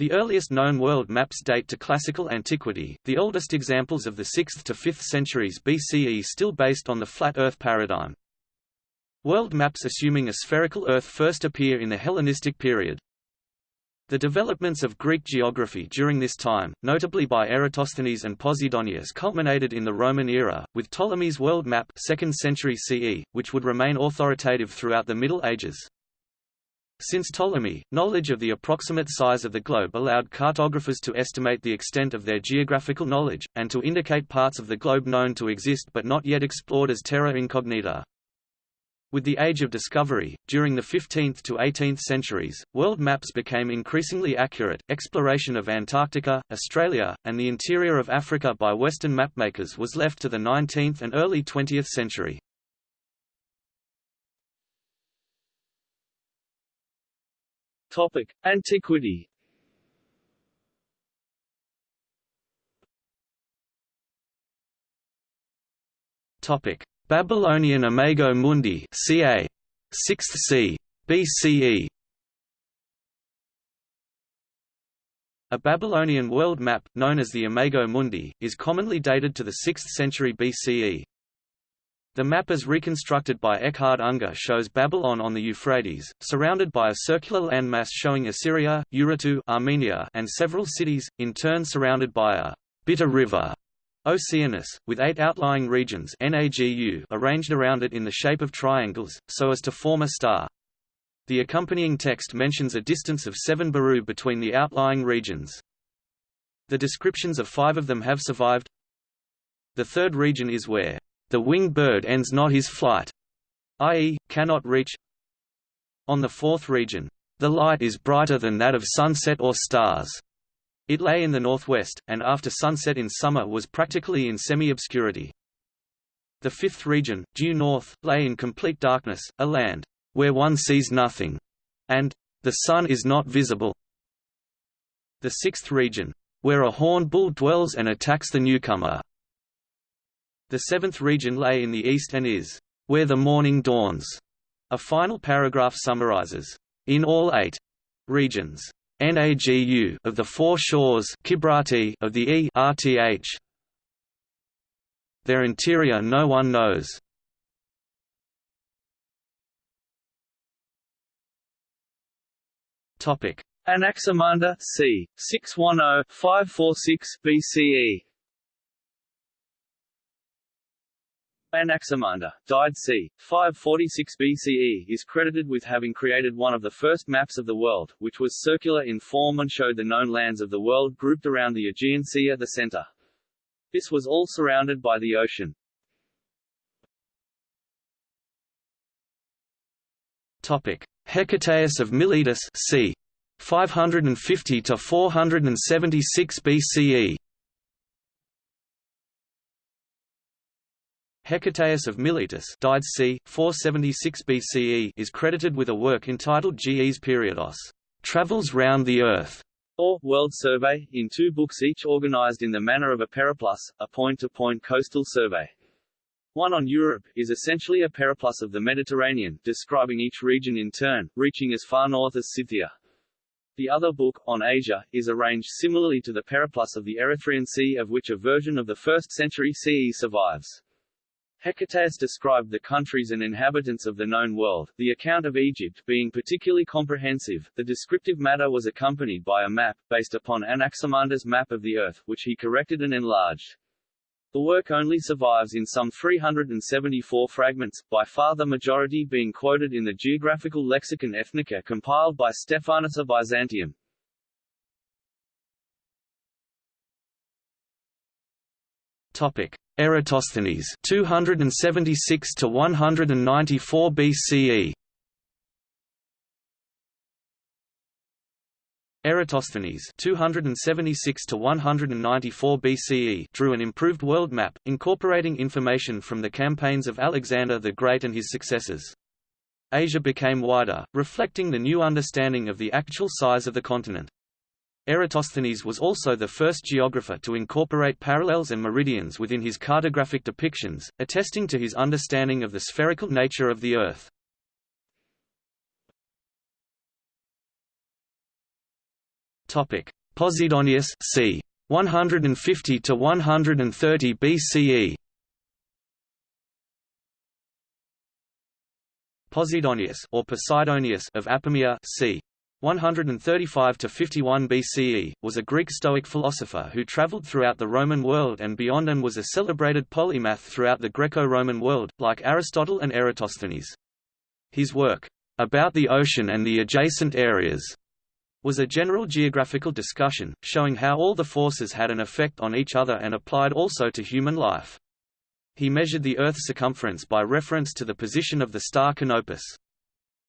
The earliest known world maps date to classical antiquity, the oldest examples of the 6th to 5th centuries BCE still based on the flat Earth paradigm. World maps assuming a spherical Earth first appear in the Hellenistic period. The developments of Greek geography during this time, notably by Eratosthenes and Posidonius culminated in the Roman era, with Ptolemy's world map 2nd century CE, which would remain authoritative throughout the Middle Ages. Since Ptolemy, knowledge of the approximate size of the globe allowed cartographers to estimate the extent of their geographical knowledge, and to indicate parts of the globe known to exist but not yet explored as terra incognita. With the Age of Discovery, during the 15th to 18th centuries, world maps became increasingly accurate. Exploration of Antarctica, Australia, and the interior of Africa by Western mapmakers was left to the 19th and early 20th century. Topic: Antiquity. Topic: Babylonian Imago Mundi, ca. 6th c. BCE. A Babylonian world map, known as the Imago Mundi, is commonly dated to the 6th century BCE. The map as reconstructed by Eckhard Unger shows Babylon on the Euphrates, surrounded by a circular landmass showing Assyria, Urartu Armenia, and several cities, in turn surrounded by a bitter river, Oceanus, with eight outlying regions NAGU arranged around it in the shape of triangles, so as to form a star. The accompanying text mentions a distance of 7 baru between the outlying regions. The descriptions of five of them have survived. The third region is where the winged bird ends not his flight, i.e., cannot reach. On the fourth region, the light is brighter than that of sunset or stars. It lay in the northwest, and after sunset in summer was practically in semi-obscurity. The fifth region, due north, lay in complete darkness, a land where one sees nothing, and the sun is not visible. The sixth region, where a horned bull dwells and attacks the newcomer, the seventh region lay in the east and is, where the morning dawns. A final paragraph summarizes, in all eight regions, NAGU of the four shores Kibrati of the E. Their interior no one knows. Topic: Anaximander c. 610-546 BCE. Anaximander, died c. 546 BCE is credited with having created one of the first maps of the world, which was circular in form and showed the known lands of the world grouped around the Aegean Sea at the center. This was all surrounded by the ocean. Topic: Hecataeus of Miletus c. 550 to 476 BCE. Hecataeus of Miletus died c. 476 BCE is credited with a work entitled Ges Periodos, Travels Round the Earth, or World Survey, in two books each organized in the manner of a periplus, a point-to-point -point coastal survey. One on Europe, is essentially a periplus of the Mediterranean, describing each region in turn, reaching as far north as Scythia. The other book, on Asia, is arranged similarly to the periplus of the Erythraean Sea of which a version of the 1st century CE survives. Hecataeus described the countries and inhabitants of the known world, the account of Egypt being particularly comprehensive. The descriptive matter was accompanied by a map, based upon Anaximander's map of the Earth, which he corrected and enlarged. The work only survives in some 374 fragments, by far the majority being quoted in the Geographical Lexicon Ethnica compiled by Stephanus of Byzantium. Topic: Eratosthenes 276 to 194 BCE. Eratosthenes 276 to 194 BCE drew an improved world map, incorporating information from the campaigns of Alexander the Great and his successors. Asia became wider, reflecting the new understanding of the actual size of the continent. Eratosthenes was also the first geographer to incorporate parallels and meridians within his cartographic depictions, attesting to his understanding of the spherical nature of the Earth. – Topic: Posidonius c. 150 to 130 BCE. Posidonius or Posidonius of Apamea c. 135 to 51 BCE, was a Greek Stoic philosopher who traveled throughout the Roman world and beyond and was a celebrated polymath throughout the Greco-Roman world, like Aristotle and Eratosthenes. His work, About the Ocean and the Adjacent Areas, was a general geographical discussion, showing how all the forces had an effect on each other and applied also to human life. He measured the Earth's circumference by reference to the position of the star Canopus.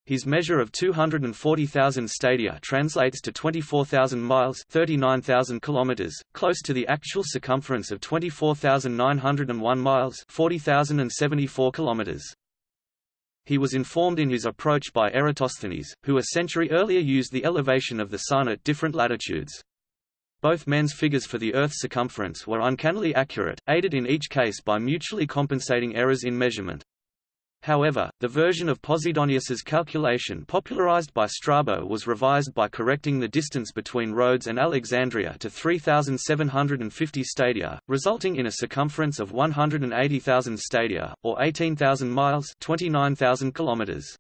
His measure of 240,000 stadia translates to 24,000 miles 39,000 kilometers, close to the actual circumference of 24,901 miles 40,074 kilometers. He was informed in his approach by Eratosthenes, who a century earlier used the elevation of the Sun at different latitudes. Both men's figures for the Earth's circumference were uncannily accurate, aided in each case by mutually compensating errors in measurement. However, the version of Posidonius's calculation popularized by Strabo was revised by correcting the distance between Rhodes and Alexandria to 3,750 stadia, resulting in a circumference of 180,000 stadia, or 18,000 miles 29,000 kilometers.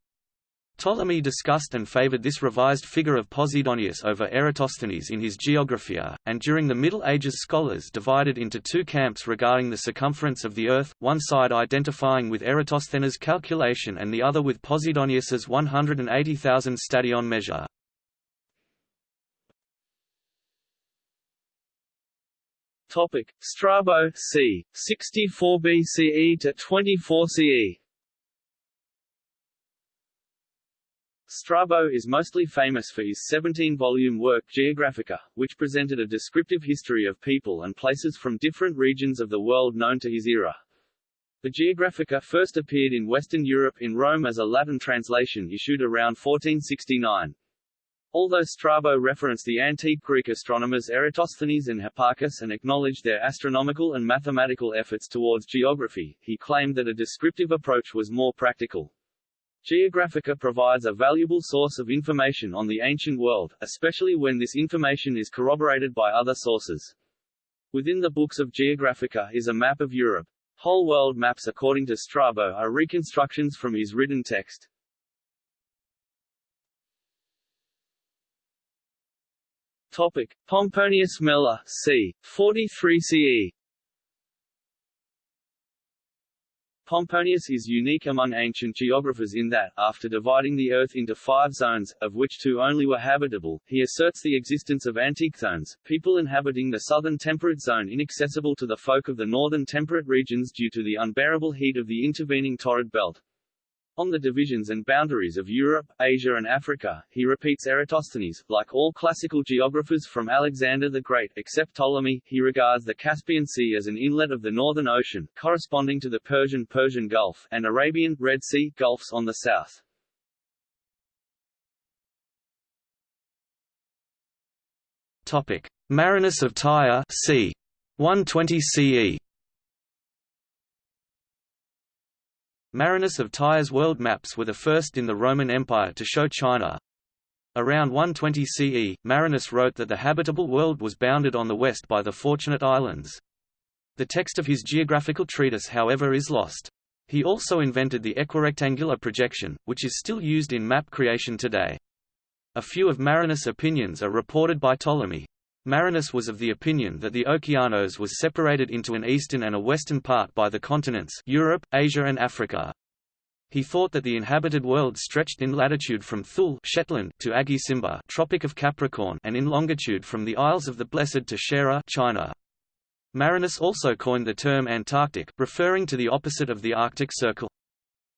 Ptolemy discussed and favored this revised figure of Posidonius over Eratosthenes in his Geographia, and during the Middle Ages scholars divided into two camps regarding the circumference of the Earth, one side identifying with Eratosthenes' calculation and the other with Posidonius's 180,000 stadion measure. Topic: Strabo c. 64 BCE to 24 CE. Strabo is mostly famous for his 17-volume work Geographica, which presented a descriptive history of people and places from different regions of the world known to his era. The Geographica first appeared in Western Europe in Rome as a Latin translation issued around 1469. Although Strabo referenced the antique Greek astronomers Eratosthenes and Hipparchus and acknowledged their astronomical and mathematical efforts towards geography, he claimed that a descriptive approach was more practical. Geographica provides a valuable source of information on the ancient world, especially when this information is corroborated by other sources. Within the books of Geographica is a map of Europe. Whole world maps according to Strabo are reconstructions from his written text. Topic: Pomponius Mela, c. 43 CE. Pomponius is unique among ancient geographers in that, after dividing the Earth into five zones, of which two only were habitable, he asserts the existence of antichthones, people inhabiting the southern temperate zone inaccessible to the folk of the northern temperate regions due to the unbearable heat of the intervening torrid belt. On the divisions and boundaries of Europe, Asia and Africa, he repeats Eratosthenes. Like all classical geographers from Alexander the Great except Ptolemy, he regards the Caspian Sea as an inlet of the Northern Ocean, corresponding to the Persian Persian Gulf, and Arabian Red Sea Gulfs on the south. Topic: Marinus of Tyre, c. 120 CE. Marinus of Tyre's world maps were the first in the Roman Empire to show China. Around 120 CE, Marinus wrote that the habitable world was bounded on the west by the Fortunate Islands. The text of his geographical treatise however is lost. He also invented the equirectangular projection, which is still used in map creation today. A few of Marinus' opinions are reported by Ptolemy. Marinus was of the opinion that the Okeanos was separated into an eastern and a western part by the continents Europe, Asia and Africa. He thought that the inhabited world stretched in latitude from Thule Shetland to Agisimba Tropic of Capricorn and in longitude from the Isles of the Blessed to Sera China. Marinus also coined the term Antarctic, referring to the opposite of the Arctic Circle.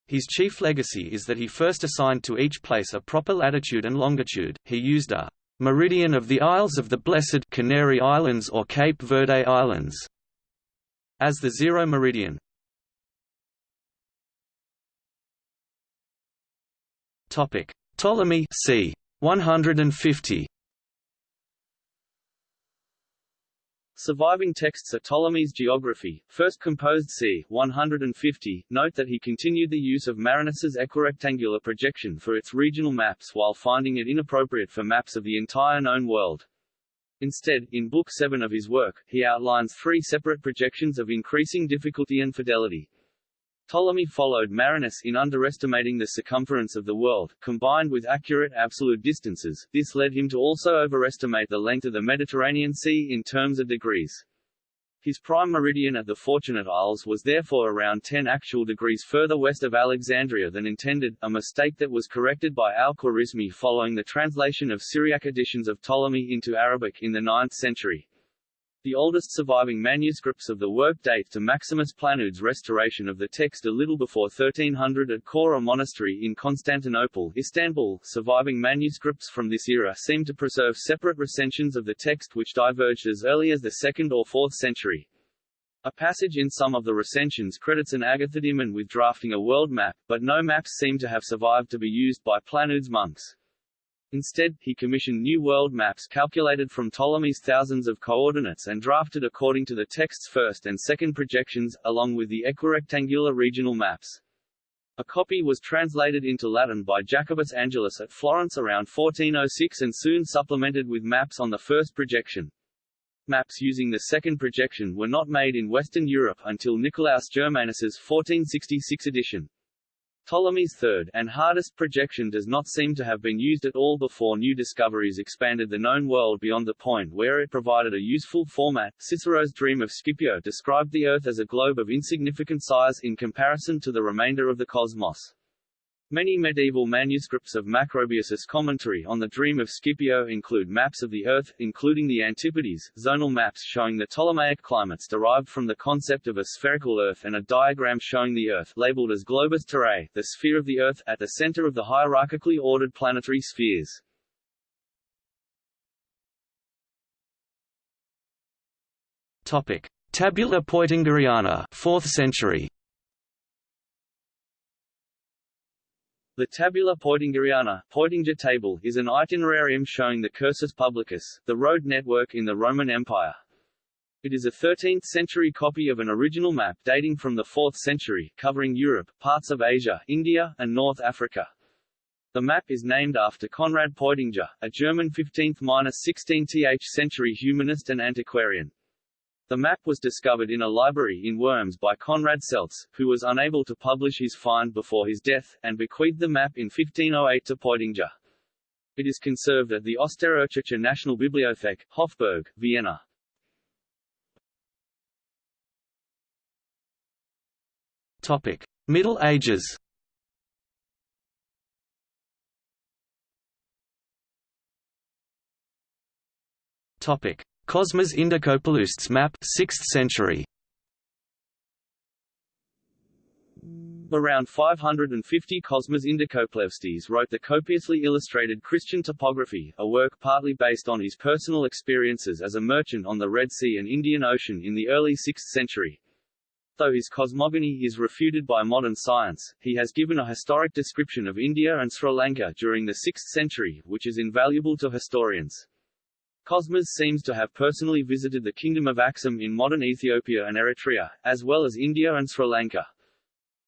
His chief legacy is that he first assigned to each place a proper latitude and longitude. He used a Meridian of the Isles of the Blessed Canary Islands or Cape Verde Islands as the zero meridian. Topic: Ptolemy c. 150 Surviving texts are Ptolemy's Geography, first composed c. 150. Note that he continued the use of Marinus's equirectangular projection for its regional maps while finding it inappropriate for maps of the entire known world. Instead, in Book 7 of his work, he outlines three separate projections of increasing difficulty and fidelity. Ptolemy followed Marinus in underestimating the circumference of the world, combined with accurate absolute distances, this led him to also overestimate the length of the Mediterranean Sea in terms of degrees. His prime meridian at the Fortunate Isles was therefore around 10 actual degrees further west of Alexandria than intended, a mistake that was corrected by al-Khwarizmi following the translation of Syriac editions of Ptolemy into Arabic in the 9th century. The oldest surviving manuscripts of the work date to Maximus Planudes' restoration of the text a little before 1300 at Chora Monastery in Constantinople, Istanbul. Surviving manuscripts from this era seem to preserve separate recensions of the text which diverged as early as the 2nd or 4th century. A passage in some of the recensions credits an Agathodaemon with drafting a world map, but no maps seem to have survived to be used by Planudes monks. Instead, he commissioned new world maps calculated from Ptolemy's thousands of coordinates and drafted according to the text's first and second projections, along with the equirectangular regional maps. A copy was translated into Latin by Jacobus Angelus at Florence around 1406 and soon supplemented with maps on the first projection. Maps using the second projection were not made in Western Europe until Nicolaus Germanus's 1466 edition. Ptolemy's third and hardest projection does not seem to have been used at all before new discoveries expanded the known world beyond the point where it provided a useful format. Cicero's dream of Scipio described the Earth as a globe of insignificant size in comparison to the remainder of the cosmos. Many medieval manuscripts of Macrobius's commentary on the Dream of Scipio include maps of the Earth, including the Antipodes, zonal maps showing the Ptolemaic climates derived from the concept of a spherical Earth and a diagram showing the Earth labeled as globus terrae, the sphere of the Earth, at the center of the hierarchically ordered planetary spheres. Topic: Tabula Peutingeriana, 4th century. The Tabula Peutingeriana Peutinger table is an itinerarium showing the cursus publicus, the road network in the Roman Empire. It is a 13th-century copy of an original map dating from the 4th century, covering Europe, parts of Asia, India, and North Africa. The map is named after Conrad Peutinger, a German 15th–16th century humanist and antiquarian. The map was discovered in a library in Worms by Conrad Celtes, who was unable to publish his find before his death, and bequeathed the map in 1508 to Peutinger. It is conserved at the Österreichische Nationalbibliothek, Hofburg, Vienna. Topic: Middle Ages. Topic: Cosmas Indicopleustes map 6th century. Around 550 Cosmas Indicopleustes wrote the copiously illustrated Christian topography, a work partly based on his personal experiences as a merchant on the Red Sea and Indian Ocean in the early 6th century. Though his cosmogony is refuted by modern science, he has given a historic description of India and Sri Lanka during the 6th century, which is invaluable to historians. Cosmas seems to have personally visited the Kingdom of Axum in modern Ethiopia and Eritrea, as well as India and Sri Lanka.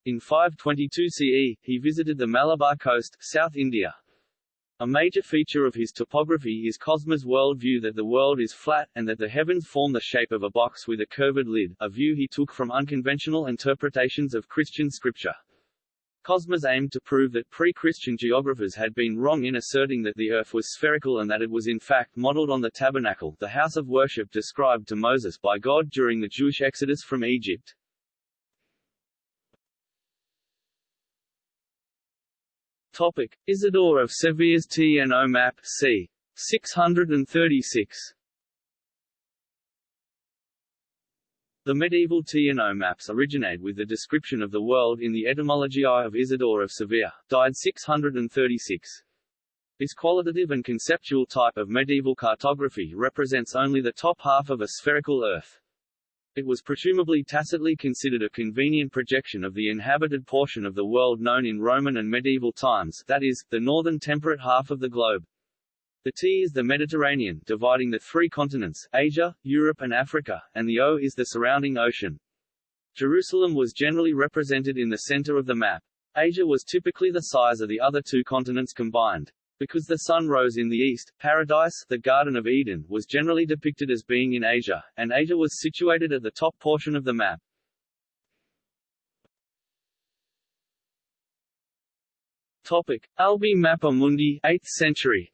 In 522 CE, he visited the Malabar coast, South India. A major feature of his topography is Cosmas' world view that the world is flat, and that the heavens form the shape of a box with a curved lid, a view he took from unconventional interpretations of Christian scripture. Cosmas aimed to prove that pre-Christian geographers had been wrong in asserting that the earth was spherical and that it was in fact modeled on the tabernacle, the house of worship described to Moses by God during the Jewish exodus from Egypt. Topic: Isidore of Sevilla's T and O map c. 636 The medieval T and O maps originate with the description of the world in the Etymologiae of Isidore of Sevilla, died 636. This qualitative and conceptual type of medieval cartography represents only the top half of a spherical Earth. It was presumably tacitly considered a convenient projection of the inhabited portion of the world known in Roman and medieval times, that is, the northern temperate half of the globe. The T is the Mediterranean, dividing the three continents, Asia, Europe and Africa, and the O is the surrounding ocean. Jerusalem was generally represented in the center of the map. Asia was typically the size of the other two continents combined. Because the sun rose in the east, Paradise the Garden of Eden was generally depicted as being in Asia, and Asia was situated at the top portion of the map. Topic: Albi Mappa Mundi, 8th century.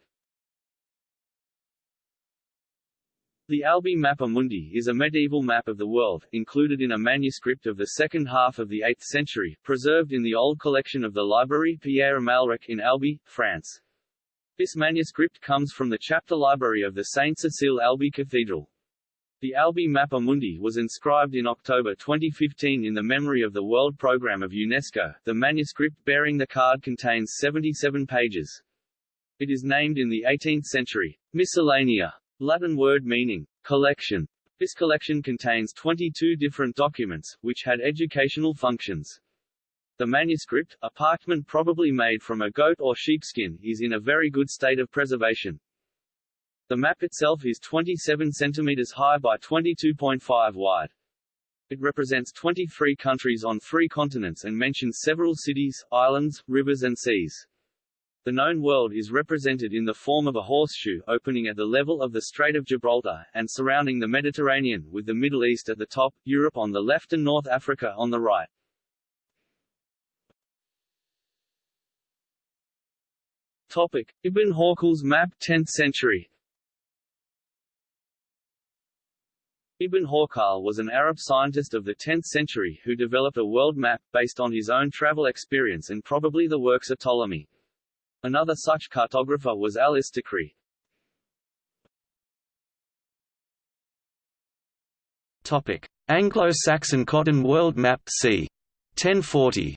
The Albi Mappa Mundi is a medieval map of the world, included in a manuscript of the second half of the 8th century, preserved in the old collection of the Library Pierre Amalric in Albi, France. This manuscript comes from the chapter library of the Saint Cecile Albi Cathedral. The Albi Mappa Mundi was inscribed in October 2015 in the memory of the World Programme of UNESCO. The manuscript bearing the card contains 77 pages. It is named in the 18th century. Miscellanea Latin word meaning, collection. This collection contains 22 different documents, which had educational functions. The manuscript, a parchment probably made from a goat or sheepskin, is in a very good state of preservation. The map itself is 27 centimeters high by 22.5 wide. It represents 23 countries on three continents and mentions several cities, islands, rivers and seas. The known world is represented in the form of a horseshoe opening at the level of the Strait of Gibraltar, and surrounding the Mediterranean, with the Middle East at the top, Europe on the left and North Africa on the right. Topic. Ibn Hawqal's map 10th century Ibn Hawqal was an Arab scientist of the 10th century who developed a world map, based on his own travel experience and probably the works of Ptolemy. Another such cartographer was al-Istakhri. Topic: Anglo-Saxon Cotton World Map c. 1040.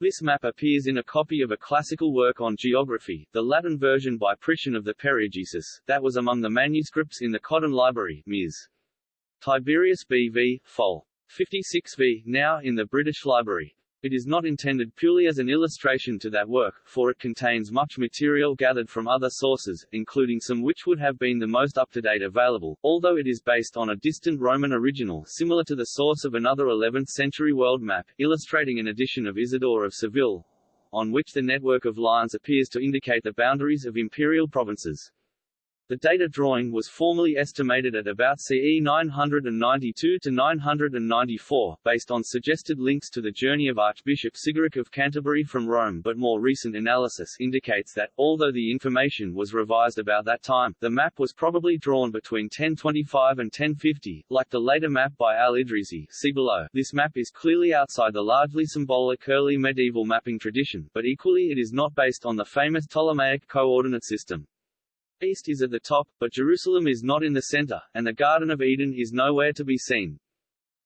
This map appears in a copy of a classical work on geography, the Latin version by Priscian of the Periegesis, that was among the manuscripts in the Cotton Library, Ms. Tiberius B. v. Fol. 56 v. now in the British Library. It is not intended purely as an illustration to that work, for it contains much material gathered from other sources, including some which would have been the most up-to-date available, although it is based on a distant Roman original similar to the source of another 11th-century world map, illustrating an edition of Isidore of Seville, on which the network of lines appears to indicate the boundaries of imperial provinces. The data drawing was formally estimated at about CE 992 to 994, based on suggested links to the journey of Archbishop Sigeric of Canterbury from Rome but more recent analysis indicates that, although the information was revised about that time, the map was probably drawn between 1025 and 1050, like the later map by al-Idrisi see below. This map is clearly outside the largely symbolic early medieval mapping tradition, but equally it is not based on the famous Ptolemaic coordinate system. East is at the top, but Jerusalem is not in the center, and the Garden of Eden is nowhere to be seen.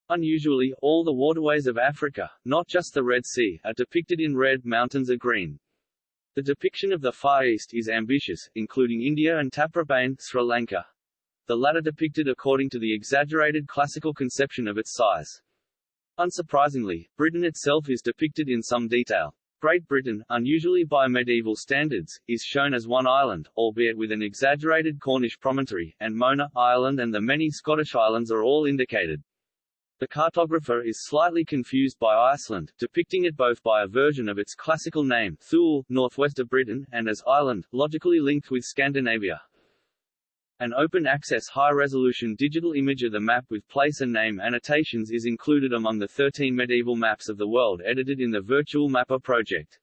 Unusually, all the waterways of Africa, not just the Red Sea, are depicted in red, mountains are green. The depiction of the Far East is ambitious, including India and Taprobane, Sri Lanka. The latter depicted according to the exaggerated classical conception of its size. Unsurprisingly, Britain itself is depicted in some detail. Great Britain, unusually by medieval standards, is shown as one island, albeit with an exaggerated Cornish promontory, and Mona, Ireland and the many Scottish islands are all indicated. The cartographer is slightly confused by Iceland, depicting it both by a version of its classical name Thule, northwest of Britain, and as Ireland, logically linked with Scandinavia. An open-access high-resolution digital image of the map with place and name annotations is included among the 13 medieval maps of the world edited in the Virtual Mappa project.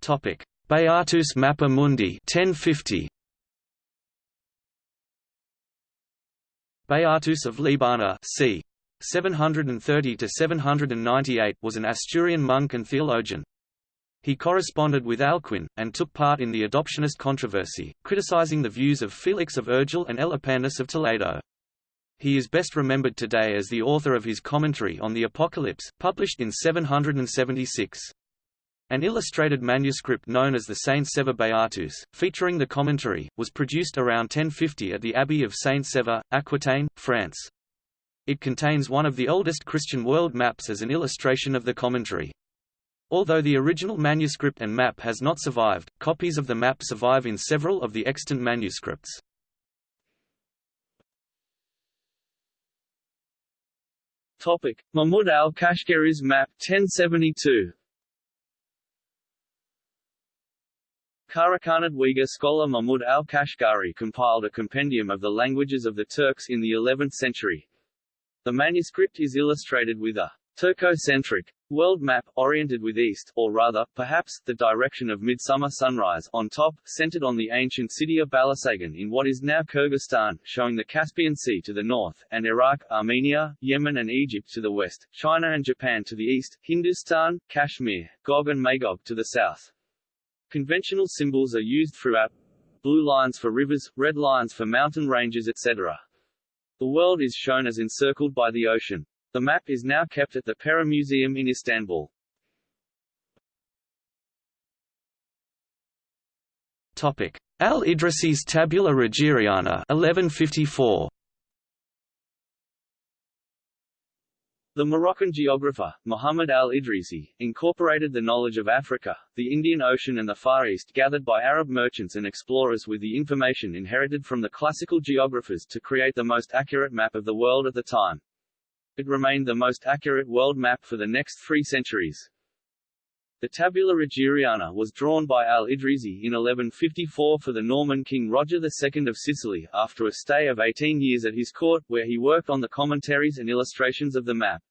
Topic: Beatus Mappa Mundi 1050. Beatus of Liébana c. 730 to 798 was an Asturian monk and theologian, he corresponded with Alcuin, and took part in the adoptionist controversy, criticizing the views of Felix of Urgell and Elipandus of Toledo. He is best remembered today as the author of his commentary on the Apocalypse, published in 776. An illustrated manuscript known as the Saint Sever Beatus, featuring the commentary, was produced around 1050 at the Abbey of Saint Sever, Aquitaine, France. It contains one of the oldest Christian world maps as an illustration of the commentary. Although the original manuscript and map has not survived, copies of the map survive in several of the extant manuscripts. Topic: Mahmud al-Kashgari's map 1072. Karakhanid Uyghur scholar Mahmud al-Kashgari compiled a compendium of the languages of the Turks in the 11th century. The manuscript is illustrated with a Turco-centric world map, oriented with east, or rather, perhaps, the direction of midsummer sunrise, on top, centered on the ancient city of Balasagun in what is now Kyrgyzstan, showing the Caspian Sea to the north, and Iraq, Armenia, Yemen and Egypt to the west, China and Japan to the east, Hindustan, Kashmir, Gog and Magog to the south. Conventional symbols are used throughout blue lines for rivers, red lines for mountain ranges etc. The world is shown as encircled by the ocean. The map is now kept at the Pera Museum in Istanbul. Topic: Al-Idrisi's Tabula Rogeriana 1154. The Moroccan geographer, Muhammad al-Idrisi, incorporated the knowledge of Africa, the Indian Ocean and the Far East gathered by Arab merchants and explorers with the information inherited from the classical geographers to create the most accurate map of the world at the time. It remained the most accurate world map for the next three centuries. The Tabula Rogeriana was drawn by al-Idrisi in 1154 for the Norman king Roger II of Sicily, after a stay of 18 years at his court, where he worked on the commentaries and illustrations of the map.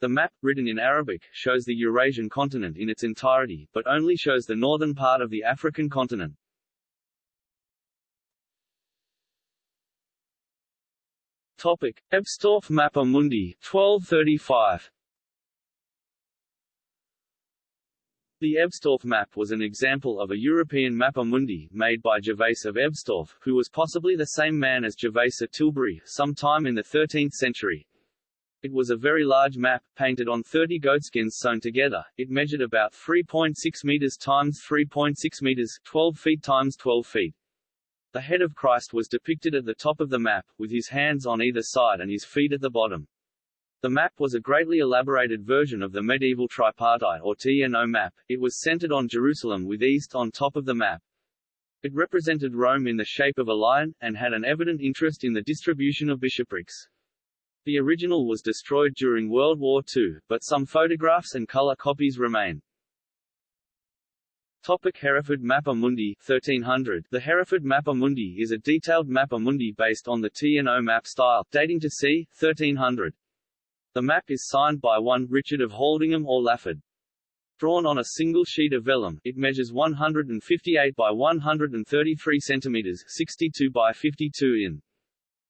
The map, written in Arabic, shows the Eurasian continent in its entirety, but only shows the northern part of the African continent. Topic: Ebstorf Mappa Mundi, 1235. The Ebstorf map was an example of a European Mappa Mundi, made by Gervase of Ebstorf, who was possibly the same man as Gervase Tilbury, sometime in the 13th century. It was a very large map, painted on 30 goatskins sewn together. It measured about 3.6 meters times 3.6 meters, 12 feet times 12 feet. The head of Christ was depicted at the top of the map, with his hands on either side and his feet at the bottom. The map was a greatly elaborated version of the medieval tripartite or T and O map. It was centered on Jerusalem with east on top of the map. It represented Rome in the shape of a lion, and had an evident interest in the distribution of bishoprics. The original was destroyed during World War II, but some photographs and color copies remain. Topic Hereford Mappa Mundi 1300 The Hereford Mappa Mundi is a detailed Mappa Mundi based on the T and O map style, dating to c. 1300. The map is signed by one Richard of Haldingham or Lafford. Drawn on a single sheet of vellum, it measures 158 by 133 centimeters 62 by 52 in.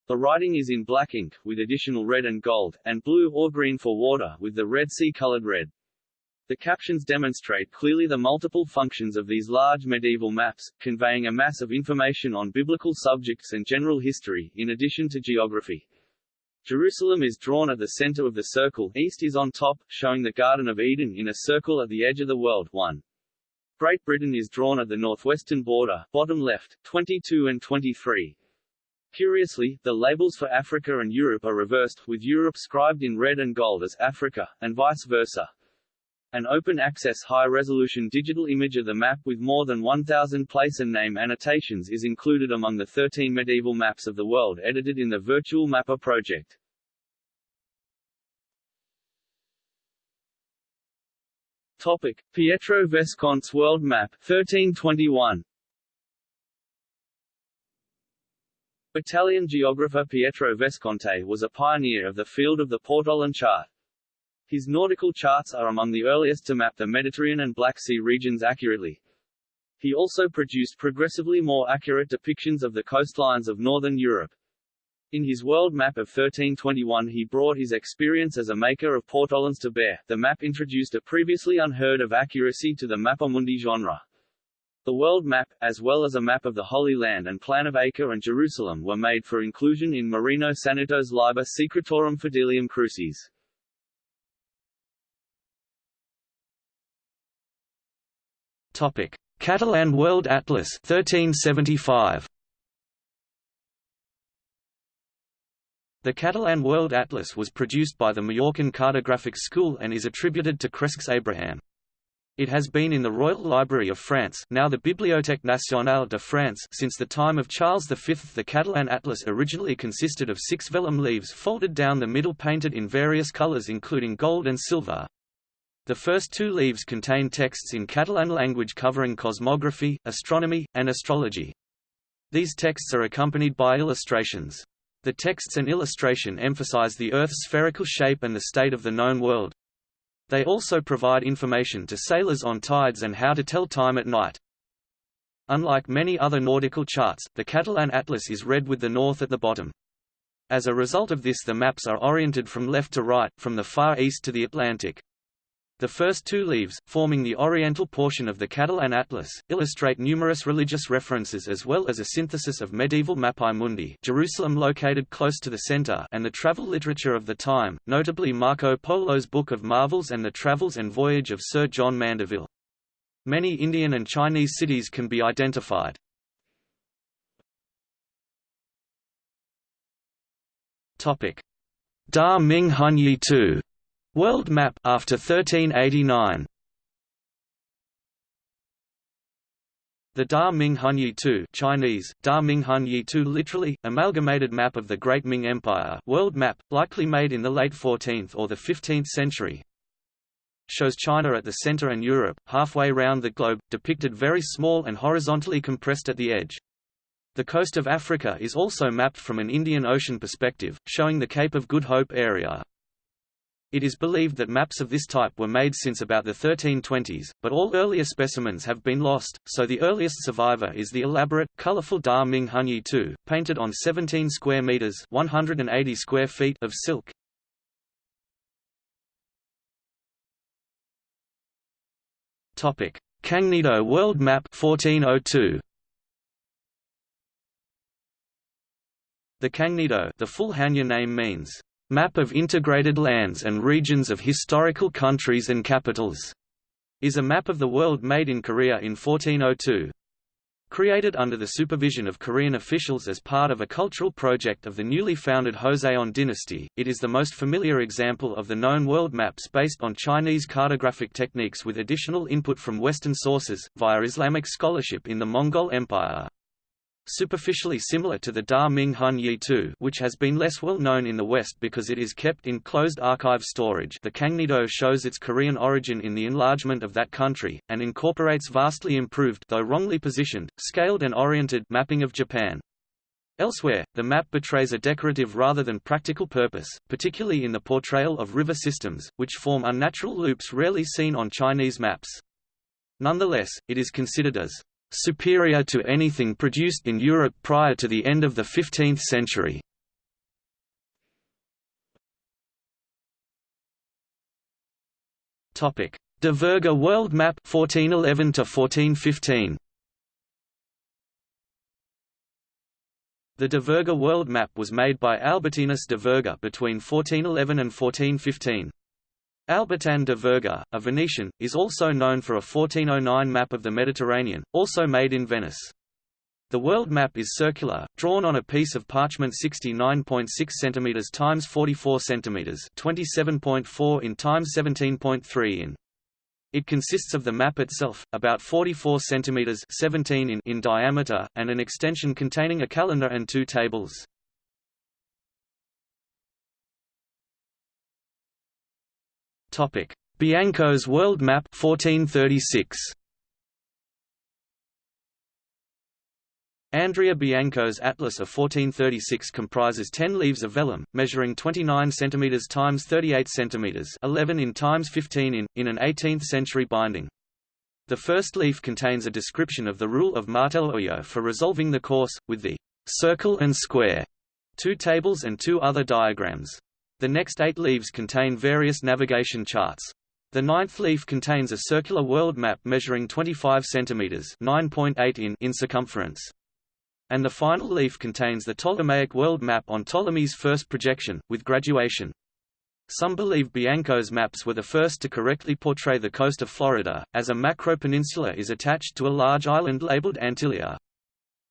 The writing is in black ink, with additional red and gold, and blue or green for water with the Red Sea-colored red. The captions demonstrate clearly the multiple functions of these large medieval maps, conveying a mass of information on biblical subjects and general history, in addition to geography. Jerusalem is drawn at the center of the circle, east is on top, showing the Garden of Eden in a circle at the edge of the world 1. Great Britain is drawn at the northwestern border, bottom left, 22 and 23. Curiously, the labels for Africa and Europe are reversed, with Europe scribed in red and gold as Africa, and vice versa. An open-access high-resolution digital image of the map with more than 1,000 place and name annotations is included among the 13 medieval maps of the world edited in the Virtual Mappa project. Topic: Pietro Vesconte's World Map 1321. Italian geographer Pietro Vesconte was a pioneer of the field of the Portolan chart. His nautical charts are among the earliest to map the Mediterranean and Black Sea regions accurately. He also produced progressively more accurate depictions of the coastlines of northern Europe. In his world map of 1321 he brought his experience as a maker of portolans to bear. The map introduced a previously unheard of accuracy to the Mappamundi genre. The world map, as well as a map of the Holy Land and plan of Acre and Jerusalem were made for inclusion in Marino Sanuto's Liber Secretorum Fidelium Crucis. Topic: Catalan World Atlas 1375. The Catalan World Atlas was produced by the Mallorcan Cartographic School and is attributed to Cresques Abraham. It has been in the Royal Library of France now the Bibliothèque nationale de France since the time of Charles V. The Catalan Atlas originally consisted of six vellum leaves folded down the middle painted in various colours including gold and silver. The first two leaves contain texts in Catalan language covering cosmography, astronomy, and astrology. These texts are accompanied by illustrations. The texts and illustration emphasize the Earth's spherical shape and the state of the known world. They also provide information to sailors on tides and how to tell time at night. Unlike many other nautical charts, the Catalan Atlas is read with the north at the bottom. As a result of this the maps are oriented from left to right, from the Far East to the Atlantic. The first two leaves, forming the oriental portion of the Catalan Atlas, illustrate numerous religious references as well as a synthesis of medieval Mappae Mundi Jerusalem located close to the center and the travel literature of the time, notably Marco Polo's Book of Marvels and the Travels and Voyage of Sir John Mandeville. Many Indian and Chinese cities can be identified. Da Ming Hunyi Tu World map after 1389. The Da Ming Hunyi Tu Chinese, Da Ming Hunyi Tu literally, amalgamated map of the Great Ming Empire world map, likely made in the late 14th or the 15th century, shows China at the center and Europe, halfway round the globe, depicted very small and horizontally compressed at the edge. The coast of Africa is also mapped from an Indian Ocean perspective, showing the Cape of Good Hope area. It is believed that maps of this type were made since about the 1320s, but all earlier specimens have been lost, so the earliest survivor is the elaborate, colorful Da Ming Hunyi Tu, painted on 17 square meters 180 square feet of silk. Topic: Kangnido World Map 1402. The Kangnido, the full Hanja name means Map of Integrated Lands and Regions of Historical Countries and Capitals, is a map of the world made in Korea in 1402. Created under the supervision of Korean officials as part of a cultural project of the newly founded Joseon dynasty, it is the most familiar example of the known world maps based on Chinese cartographic techniques with additional input from Western sources, via Islamic scholarship in the Mongol Empire superficially similar to the Da Ming Hunyi Tu which has been less well known in the West because it is kept in closed archive storage the Kangnido shows its Korean origin in the enlargement of that country, and incorporates vastly improved though wrongly positioned, scaled and oriented mapping of Japan. Elsewhere, the map betrays a decorative rather than practical purpose, particularly in the portrayal of river systems, which form unnatural loops rarely seen on Chinese maps. Nonetheless, it is considered as superior to anything produced in Europe prior to the end of the 15th century. Topic: De Virga World Map 1411 to 1415. The De Virga world map was made by Albertinus de Virga between 1411 and 1415. Albertin de Virga, a Venetian, is also known for a 1409 map of the Mediterranean, also made in Venice. The world map is circular, drawn on a piece of parchment 69.6 cm x 44 cm 27.4 in x 17.3 in. It consists of the map itself, about 44 cm 17 in, in diameter, and an extension containing a calendar and two tables. Topic: Bianco's World Map 1436. Andrea Bianco's Atlas of 1436 comprises 10 leaves of vellum, measuring 29 cm x 38 cm 11 in x 15 in, in an 18th-century binding. The first leaf contains a description of the rule of Marteloio for resolving the course, with the circle and square, two tables and two other diagrams. The next eight leaves contain various navigation charts. The ninth leaf contains a circular world map measuring 25 centimeters (9.8 in) in circumference. And the final leaf contains the Ptolemaic world map on Ptolemy's first projection, with graduation. Some believe Bianco's maps were the first to correctly portray the coast of Florida, as a macro-peninsula is attached to a large island labeled Antilia.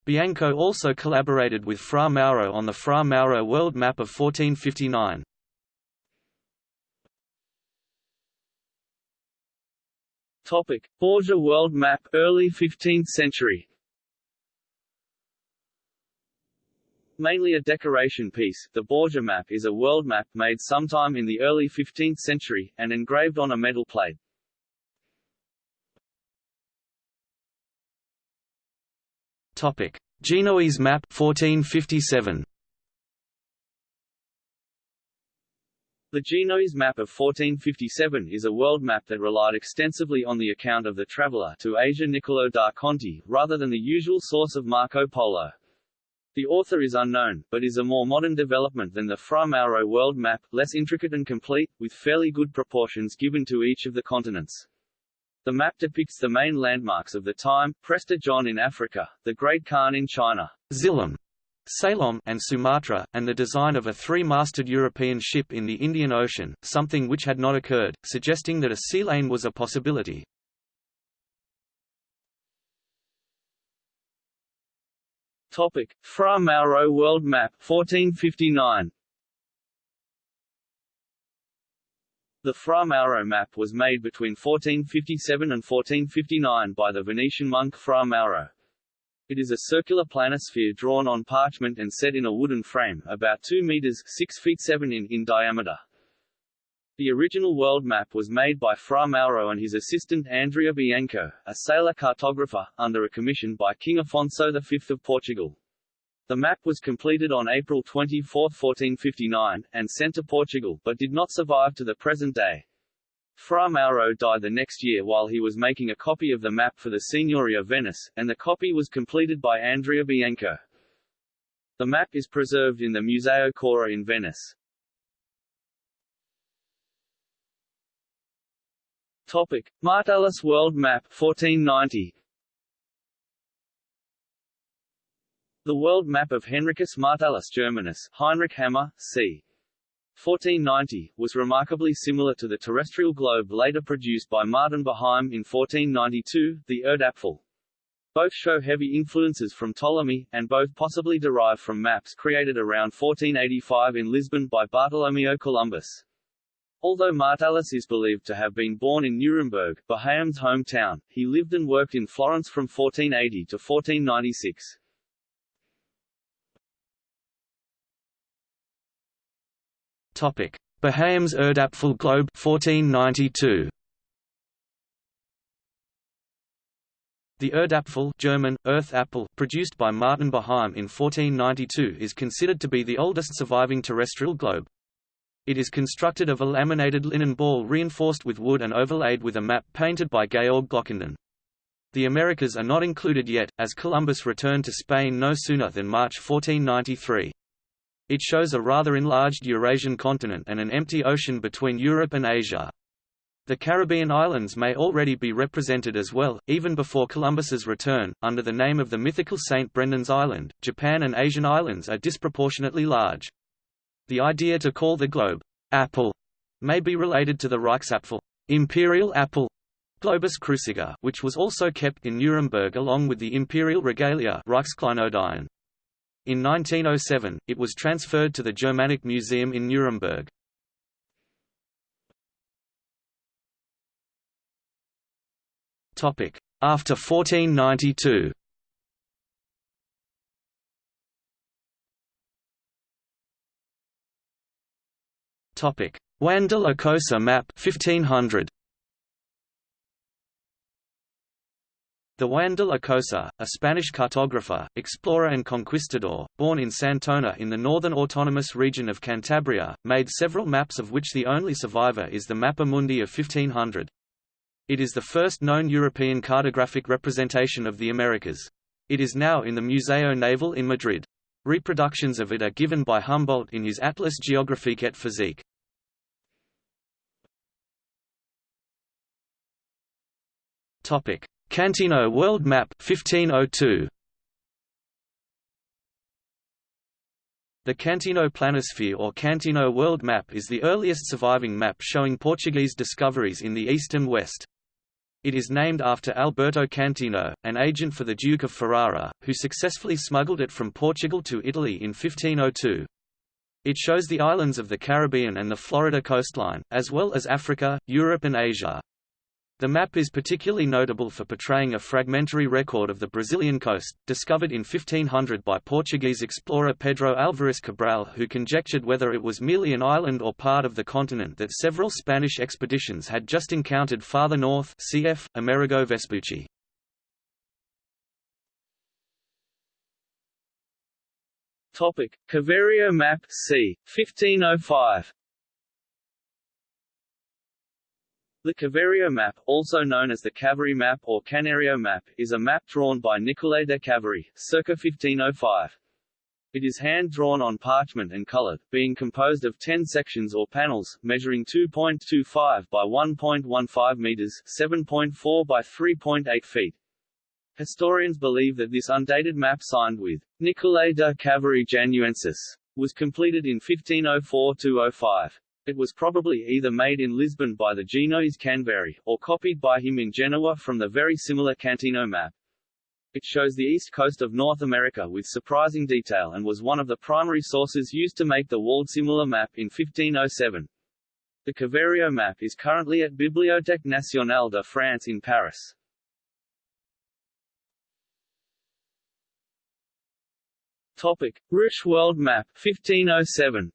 Bianco also collaborated with Fra Mauro on the Fra Mauro world map of 1459. Topic: Borgia World Map, early 15th century. Mainly a decoration piece, the Borgia map is a world map made sometime in the early 15th century, and engraved on a metal plate. Topic: Genoese map 1457. The Genoese map of 1457 is a world map that relied extensively on the account of the traveller to Asia Niccolò da Conti, rather than the usual source of Marco Polo. The author is unknown, but is a more modern development than the Fra Mauro world map, less intricate and complete, with fairly good proportions given to each of the continents. The map depicts the main landmarks of the time, Prester John in Africa, the Great Khan in China, Zillam, Ceylon and Sumatra, and the design of a three-masted European ship in the Indian Ocean, something which had not occurred, suggesting that a sea lane was a possibility. Topic: Fra Mauro World Map 1459. The Fra Mauro map was made between 1457 and 1459 by the Venetian monk Fra Mauro. It is a circular planisphere drawn on parchment and set in a wooden frame, about 2 meters 6 feet 7 in, in diameter. The original world map was made by Fra Mauro and his assistant Andrea Bianco, a sailor cartographer, under a commission by King Afonso V of Portugal. The map was completed on April 24, 1459, and sent to Portugal, but did not survive to the present day. Fra Mauro died the next year while he was making a copy of the map for the Signoria of Venice, and the copy was completed by Andrea Bianco. The map is preserved in the Museo Correr in Venice. Topic: Martellus World Map 1490. The world map of Henricus Martellus Germanus, Heinrich Hammer, c. 1490, was remarkably similar to the terrestrial globe later produced by Martin Behaim in 1492, the Erdapfel. Both show heavy influences from Ptolemy, and both possibly derive from maps created around 1485 in Lisbon by Bartolomeo Columbus. Although Martellus is believed to have been born in Nuremberg, Behaim's hometown, he lived and worked in Florence from 1480 to 1496. Topic: Behaim's Erdapfel Globe 1492. The Erdapfel German, Earth Apple, produced by Martin Behaim in 1492 is considered to be the oldest surviving terrestrial globe. It is constructed of a laminated linen ball reinforced with wood and overlaid with a map painted by Georg Glockendon. The Americas are not included yet, as Columbus returned to Spain no sooner than March 1493. It shows a rather enlarged Eurasian continent and an empty ocean between Europe and Asia. The Caribbean islands may already be represented as well, even before Columbus's return, under the name of the mythical St. Brendan's Island. Japan and Asian islands are disproportionately large. The idea to call the globe apple may be related to the Reichsapfel imperial apple Globus cruciger, which was also kept in Nuremberg along with the imperial regalia Reichskleinodien. In 1907, it was transferred to the Germanic Museum in Nuremberg. After 1492 Topic: Juan de la Cosa map 1500. The Juan de la Cosa, a Spanish cartographer, explorer and conquistador, born in Santona in the northern autonomous region of Cantabria, made several maps of which the only survivor is the Mappa Mundi of 1500. It is the first known European cartographic representation of the Americas. It is now in the Museo Naval in Madrid. Reproductions of it are given by Humboldt in his Atlas géographique et physique. Topic: Cantino World Map 1502. The Cantino Planisphere or Cantino World Map is the earliest surviving map showing Portuguese discoveries in the east and west. It is named after Alberto Cantino, an agent for the Duke of Ferrara, who successfully smuggled it from Portugal to Italy in 1502. It shows the islands of the Caribbean and the Florida coastline, as well as Africa, Europe and Asia. The map is particularly notable for portraying a fragmentary record of the Brazilian coast, discovered in 1500 by Portuguese explorer Pedro Álvares Cabral who conjectured whether it was merely an island or part of the continent that several Spanish expeditions had just encountered farther north cf. Amerigo Vespucci. Caverio map c. 1505 The Caverio map, also known as the Cavary map or Canerio map, is a map drawn by Nicolay de Cavary, circa 1505. It is hand-drawn on parchment and colored, being composed of 10 sections or panels, measuring 2.25 by 1.15 meters 7.4 by 3.8 feet. Historians believe that this undated map signed with Nicolay de Cavary Januensis was completed in 1504–05. It was probably either made in Lisbon by the Genoese Canveri, or copied by him in Genoa from the very similar Cantino map. It shows the east coast of North America with surprising detail and was one of the primary sources used to make the Waldseemüller map in 1507. The Caverio map is currently at Bibliothèque nationale de France in Paris. Topic: Ruysch World Map 1507.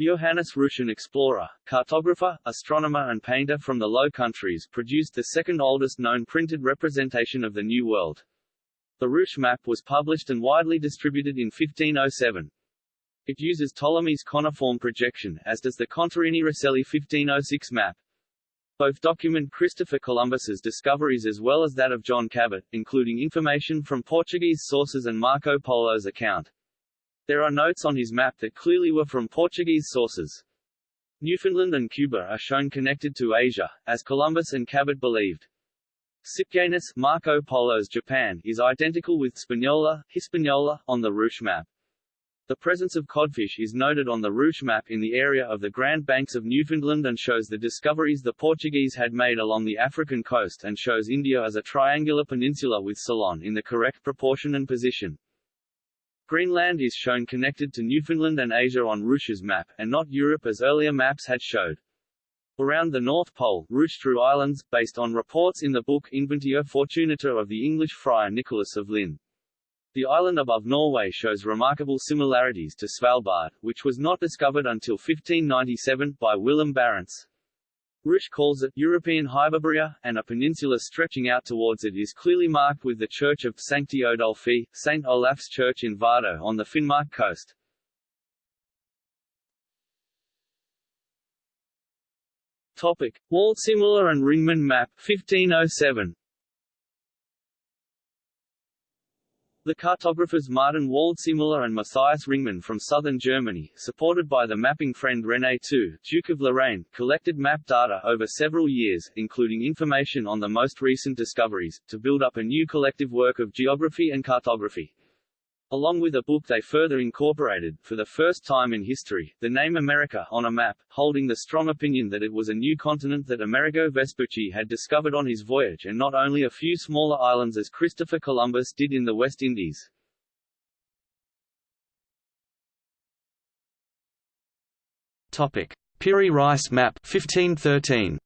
Johannes Ruysch an explorer, cartographer, astronomer and painter from the Low Countries produced the second oldest known printed representation of the New World. The Ruysch map was published and widely distributed in 1507. It uses Ptolemy's coniform projection, as does the Contarini Rosselli 1506 map. Both document Christopher Columbus's discoveries as well as that of John Cabot, including information from Portuguese sources and Marco Polo's account. There are notes on his map that clearly were from Portuguese sources. Newfoundland and Cuba are shown connected to Asia, as Columbus and Cabot believed. Sipganus, Marco Polo's Japan, is identical with Spagnola, Hispaniola, on the Ruysch map. The presence of codfish is noted on the Ruysch map in the area of the Grand Banks of Newfoundland and shows the discoveries the Portuguese had made along the African coast and shows India as a triangular peninsula with Ceylon in the correct proportion and position. Greenland is shown connected to Newfoundland and Asia on Ruysch's map, and not Europe as earlier maps had showed. Around the North Pole, Ruysch drew islands, based on reports in the book Inventio Fortunata of the English friar Nicholas of Lynn. The island above Norway shows remarkable similarities to Svalbard, which was not discovered until 1597, by Willem Barents. Ruysch calls it European Hyperborea, and a peninsula stretching out towards it is clearly marked with the church of Sancti Odulfi, St. Olaf's Church in Vardo on the Finnmark coast. Topic: Waldseemüller and Ringmann map 1507. The cartographers Martin Waldseemüller and Matthias Ringmann from southern Germany, supported by the mapping friend René II, Duke of Lorraine, collected map data over several years, including information on the most recent discoveries, to build up a new collective work of geography and cartography. Along with a book they further incorporated, for the first time in history, the name America on a map, holding the strong opinion that it was a new continent that Amerigo Vespucci had discovered on his voyage and not only a few smaller islands as Christopher Columbus did in the West Indies. Topic: Piri Reis map 1513.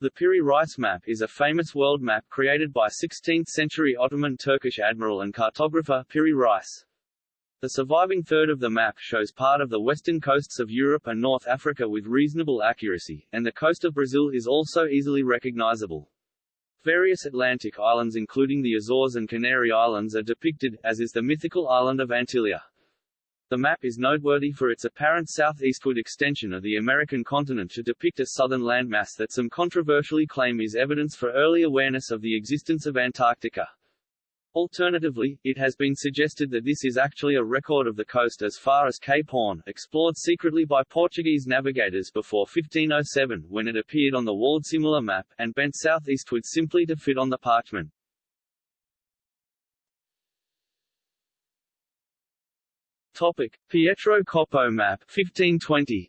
The Piri Reis map is a famous world map created by 16th-century Ottoman Turkish admiral and cartographer Piri Reis. The surviving third of the map shows part of the western coasts of Europe and North Africa with reasonable accuracy, and the coast of Brazil is also easily recognizable. Various Atlantic islands including the Azores and Canary Islands are depicted, as is the mythical island of Antillia. The map is noteworthy for its apparent southeastward extension of the American continent to depict a southern landmass that some controversially claim is evidence for early awareness of the existence of Antarctica. Alternatively, it has been suggested that this is actually a record of the coast as far as Cape Horn, explored secretly by Portuguese navigators before 1507 when it appeared on the Waldseemüller map, and bent southeastward simply to fit on the parchment. Topic: Pietro Coppo map 1520.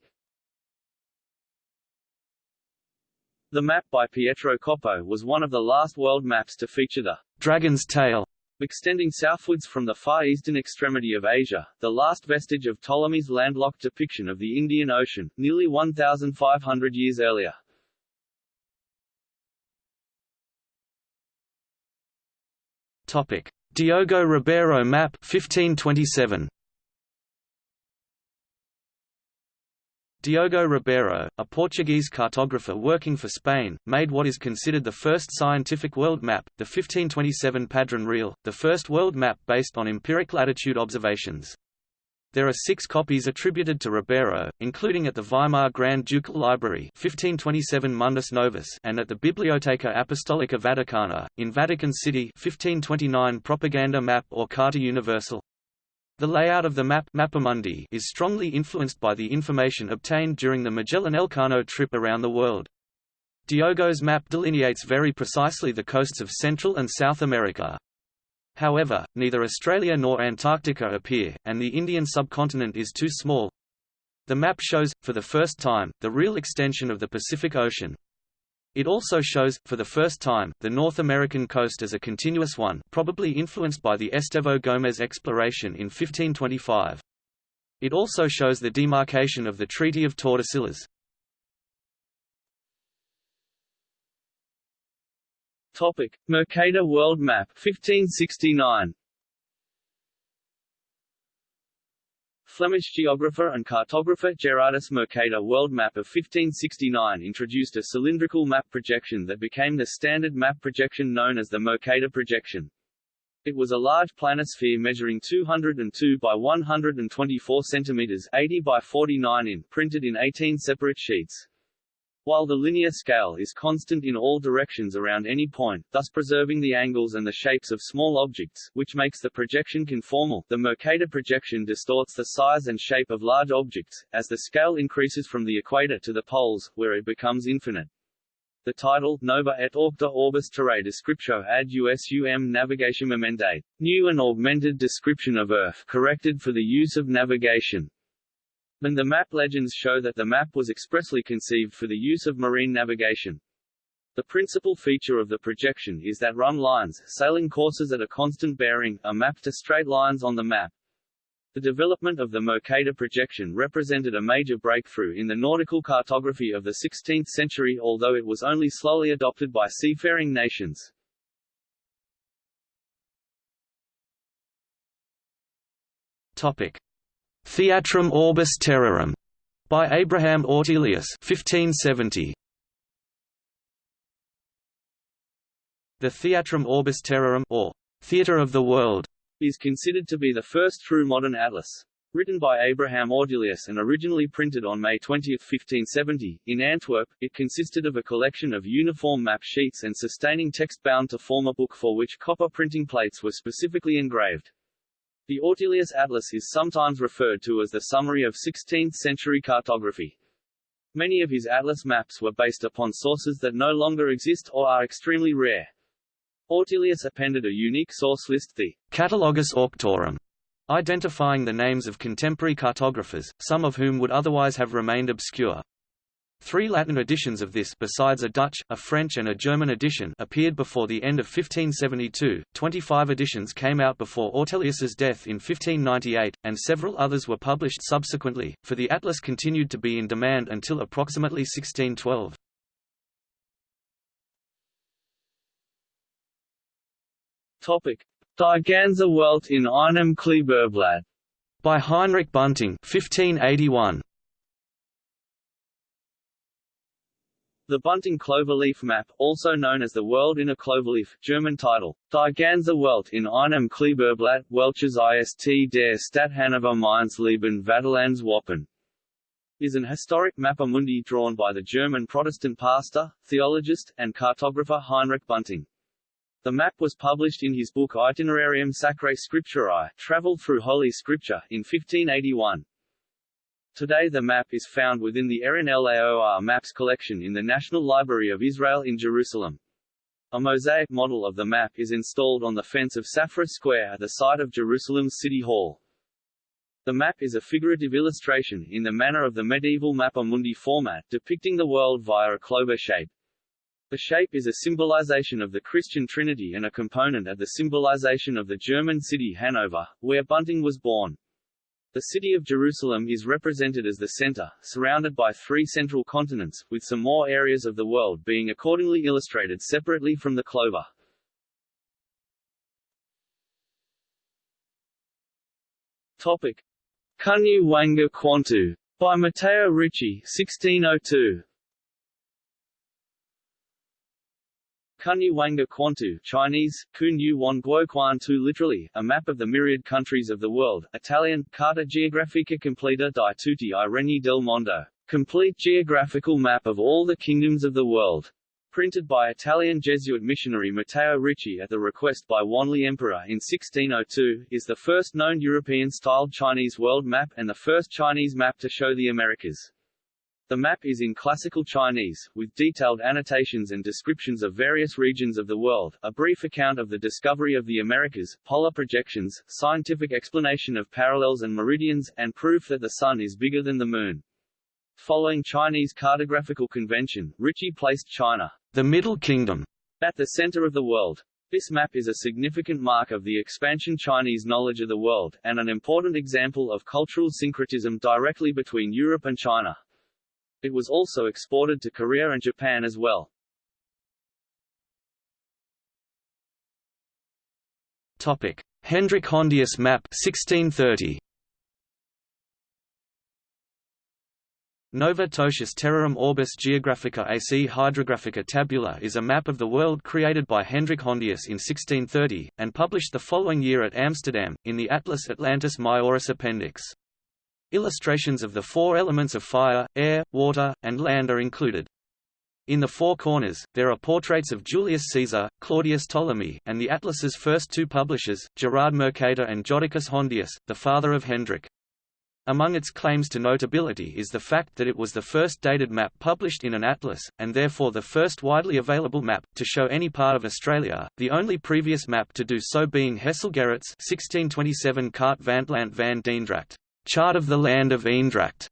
The map by Pietro Coppo was one of the last world maps to feature the dragon's tail Extending southwards from the far eastern extremity of Asia, the last vestige of Ptolemy's landlocked depiction of the Indian Ocean, nearly 1,500 years earlier. Topic: Diogo Ribeiro map 1527. Diogo Ribeiro, a Portuguese cartographer working for Spain, made what is considered the first scientific world map, the 1527 Padrón Real, the first world map based on empiric latitude observations. There are six copies attributed to Ribeiro, including at the Weimar Grand Ducal Library 1527 Mundus Novus and at the Biblioteca Apostolica Vaticana, in Vatican City 1529 Propaganda Map or Carta Universal. The layout of the map Mappamundi is strongly influenced by the information obtained during the Magellan Elcano trip around the world. Diogo's map delineates very precisely the coasts of Central and South America. However, neither Australia nor Antarctica appear, and the Indian subcontinent is too small. The map shows, for the first time, the real extension of the Pacific Ocean. It also shows, for the first time, the North American coast as a continuous one probably influenced by the Estevão Gomes exploration in 1525. It also shows the demarcation of the Treaty of Tordesillas. Topic: Mercator World Map 1569. Flemish geographer and cartographer Gerardus Mercator world map of 1569 introduced a cylindrical map projection that became the standard map projection known as the Mercator projection. It was a large planisphere measuring 202 by 124 centimeters 80 by 49 in, printed in 18 separate sheets. While the linear scale is constant in all directions around any point, thus preserving the angles and the shapes of small objects, which makes the projection conformal, the Mercator projection distorts the size and shape of large objects, as the scale increases from the equator to the poles, where it becomes infinite. The title, Nova et Augmenta Orbis Terrae Descriptio ad USUM Navigation Emendate, New and Augmented Description of Earth corrected for the use of navigation, and the map legends show that the map was expressly conceived for the use of marine navigation. The principal feature of the projection is that rhumb lines, sailing courses at a constant bearing, are mapped to straight lines on the map. The development of the Mercator projection represented a major breakthrough in the nautical cartography of the 16th century although it was only slowly adopted by seafaring nations. Topic: Theatrum Orbis Terrarum by Abraham Ortelius 1570. The Theatrum Orbis Terrarum or Theatre of the World is considered to be the first true modern atlas. Written by Abraham Ortelius and originally printed on May 20, 1570, in Antwerp, it consisted of a collection of uniform map sheets and sustaining text bound to form a book for which copper printing plates were specifically engraved. The Ortelius Atlas is sometimes referred to as the summary of 16th-century cartography. Many of his atlas maps were based upon sources that no longer exist or are extremely rare. Ortelius appended a unique source list the Catalogus Auctorum, identifying the names of contemporary cartographers, some of whom would otherwise have remained obscure. Three Latin editions of this besides a Dutch, a French and a German edition appeared before the end of 1572, 25 editions came out before Ortelius's death in 1598, and several others were published subsequently, for the atlas continued to be in demand until approximately 1612. Topic: Die ganze Welt in einem Kleberblatt by Heinrich Bunting 1581. The Bunting cloverleaf map, also known as the World in a Cloverleaf German title, Die ganze Welt in einem Kleberblatt, Welches ist der Stadt Hannover Mainz Leben Vaterlands Wappen, is an historic mappamundi drawn by the German Protestant pastor, theologist, and cartographer Heinrich Bunting. The map was published in his book Itinerarium Sacrae Scripturae, Travel Through Holy Scripture, in 1581. Today the map is found within the Eran Laor Maps collection in the National Library of Israel in Jerusalem. A mosaic model of the map is installed on the fence of Safra Square at the site of Jerusalem's City Hall. The map is a figurative illustration in the manner of the medieval Mappa Mundi format depicting the world via a clover shape. The shape is a symbolization of the Christian Trinity and a component of the symbolization of the German city Hanover, where Bunting was born. The city of Jerusalem is represented as the center, surrounded by three central continents, with some more areas of the world being accordingly illustrated separately from the clover. Topic. Kunyu Wanguo Quantu. By Matteo Ricci 1602. Kunyu Wanguo Quantu Chinese, Kun Yu Wan Guo Quan Tu literally, a map of the myriad countries of the world, Italian, Carta Geografica Completa di tutti i regni del mondo, complete geographical map of all the kingdoms of the world. Printed by Italian Jesuit missionary Matteo Ricci at the request by Wanli Emperor in 1602, is the first known European-styled Chinese world map and the first Chinese map to show the Americas. The map is in classical Chinese, with detailed annotations and descriptions of various regions of the world, a brief account of the discovery of the Americas, polar projections, scientific explanation of parallels and meridians, and proof that the Sun is bigger than the Moon. Following Chinese cartographical convention, Ricci placed China, the Middle Kingdom, at the center of the world. This map is a significant mark of the expansion Chinese knowledge of the world, and an important example of cultural syncretism directly between Europe and China. It was also exported to Korea and Japan as well. Topic: Hendrik Hondius map 1630. Nova Totius Terrarum Orbis Geographica AC Hydrographica Tabula is a map of the world created by Hendrik Hondius in 1630, and published the following year at Amsterdam, in the Atlas Atlantis Majoris Appendix. Illustrations of the four elements of fire, air, water, and land are included. In the four corners, there are portraits of Julius Caesar, Claudius Ptolemy, and the atlas's first two publishers, Gerard Mercator and Jodocus Hondius, the father of Hendrik. Among its claims to notability is the fact that it was the first dated map published in an atlas, and therefore the first widely available map, to show any part of Australia, the only previous map to do so being Hessel Gerrit's 1627 Kaart van Land van Deendracht. Chart of the Land of Eendracht,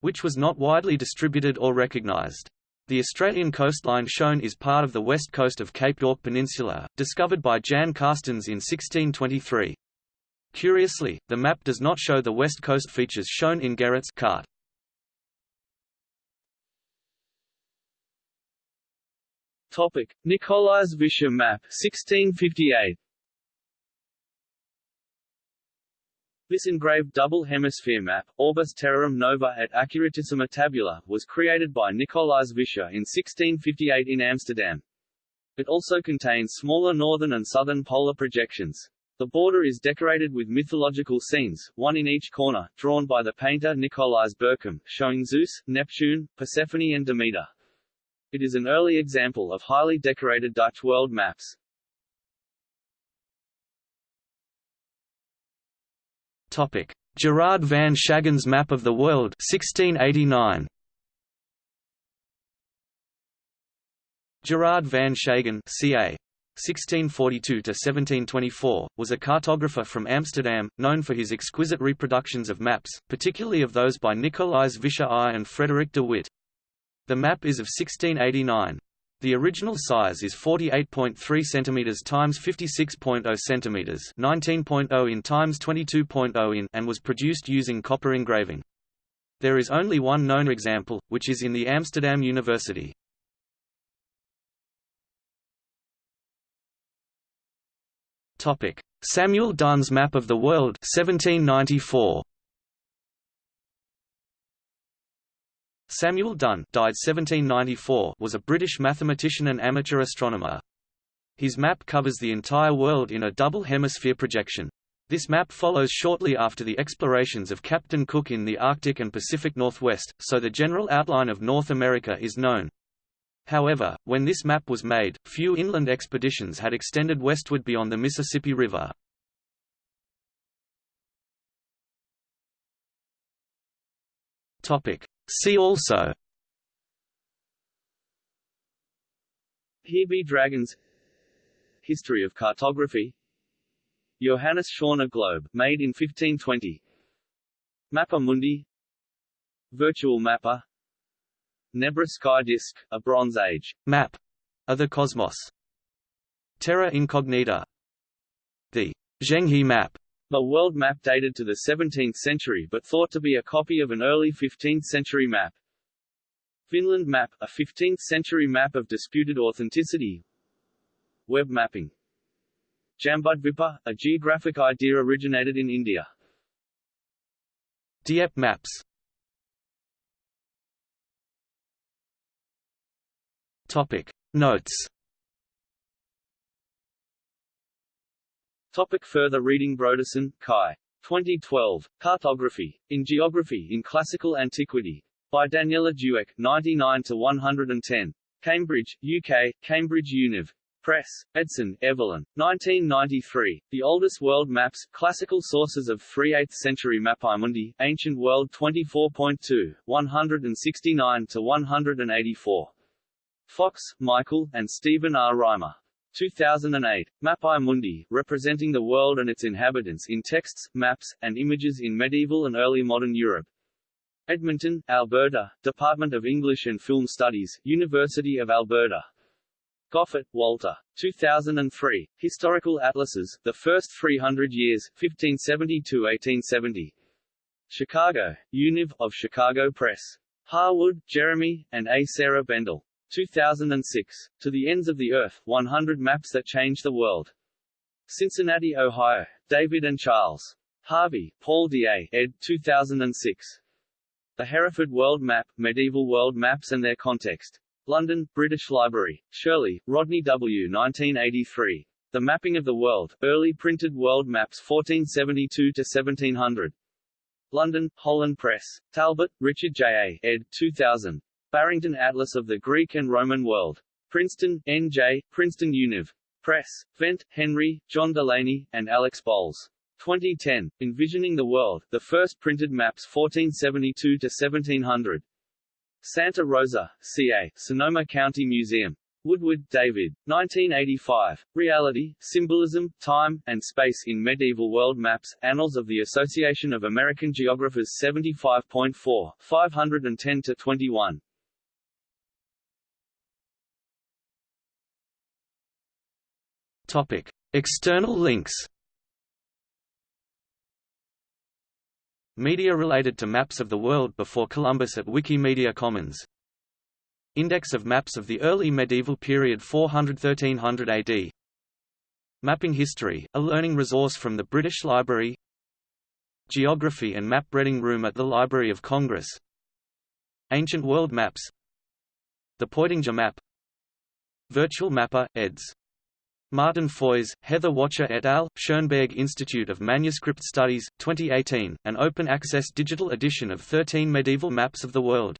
which was not widely distributed or recognized. The Australian coastline shown is part of the west coast of Cape York Peninsula, discovered by Jan Carstens in 1623. Curiously, the map does not show the west coast features shown in Gerrit's Kaart. Topic: Nicolaes Visscher map 1658. This engraved double hemisphere map, Orbis Terrarum Nova et Accuratissima Tabula, was created by Nicolaes Visscher in 1658 in Amsterdam. It also contains smaller northern and southern polar projections. The border is decorated with mythological scenes, one in each corner, drawn by the painter Nicolaas Berchem, showing Zeus, Neptune, Persephone and Demeter. It is an early example of highly decorated Dutch world maps. Topic: Gerard van Schagen's Map of the World 1689. Gerard van Schagen ca. 1642–1724, was a cartographer from Amsterdam, known for his exquisite reproductions of maps, particularly of those by Nicolaes Visscher I and Frederick de Witt. The map is of 1689. The original size is 48.3 cm x 56.0 cm 19.0 in x 22.0 in and was produced using copper engraving. There is only one known example, which is in the Amsterdam University. Topic: Samuel Dunn's Map of the World 1794. Samuel Dunn died 1794 was a British mathematician and amateur astronomer. His map covers the entire world in a double hemisphere projection. This map follows shortly after the explorations of Captain Cook in the Arctic and Pacific Northwest, so the general outline of North America is known. However, when this map was made, few inland expeditions had extended westward beyond the Mississippi River. Topic: See also. Here dragons. History of cartography. Johannes Schöner globe, made in 1520 Mappa Mundi. Virtual Mappa Nebra sky disk, a Bronze Age. Map. Other Cosmos. Terra Incognita. The Zhenghe map the world map dated to the 17th century but thought to be a copy of an early 15th century map. Vinland map, a 15th-century map of disputed authenticity. Web mapping. Jambudvipa, a geographic idea originated in India. Dieppe maps. Topic. Notes Topic further reading Brodersen, Kai. 2012. Cartography. In Geography in Classical Antiquity. By Daniela Dueck, 99-110. Cambridge, UK, Cambridge Univ. Press. Edson, Evelyn. 1993. The Oldest World Maps, Classical Sources of 3 8th Century Mappamundi, Ancient World 24.2, 169-184. Fox, Michael, and Stephen R. Reimer. 2008. Mappae Mundi, representing the world and its inhabitants in texts, maps, and images in medieval and early modern Europe. Edmonton, Alberta, Department of English and Film Studies, University of Alberta. Goffart, Walter. 2003. Historical Atlases, The First 300 Years, 1570–1870. Chicago, Univ, of Chicago Press. Harwood, Jeremy, and A. Sarah Bendel. 2006. To the Ends of the Earth, 100 Maps That Changed the World. Cincinnati, Ohio. David and Charles. Harvey, Paul D. A. ed. 2006. The Hereford World Map, Medieval World Maps and Their Context. London, British Library. Shirley, Rodney W. 1983. The Mapping of the World, Early Printed World Maps 1472–1700. London, Holland Press. Talbot, Richard J. A. ed. 2000. Barrington Atlas of the Greek and Roman World. Princeton, N.J., Princeton Univ. Press. Vent, Henry, John Delaney, and Alex Bowles. 2010, Envisioning the World, the first printed maps 1472 to 1700. Santa Rosa, CA, Sonoma County Museum. Woodward, David. 1985. Reality, Symbolism, Time, and Space in Medieval World Maps, Annals of the Association of American Geographers 75.4, 510-21. Topic. External links. Media related to maps of the world before Columbus at Wikimedia Commons. Index of maps of the early medieval period 400–1300 AD Mapping History, a learning resource from the British Library. Geography and Map Reading Room at the Library of Congress. Ancient World Maps. The Peutinger Map. Virtual Mappa, eds. Martin Foys, Heather Wacha et al., Schoenberg Institute of Manuscript Studies, 2018, an open-access digital edition of 13 medieval maps of the world.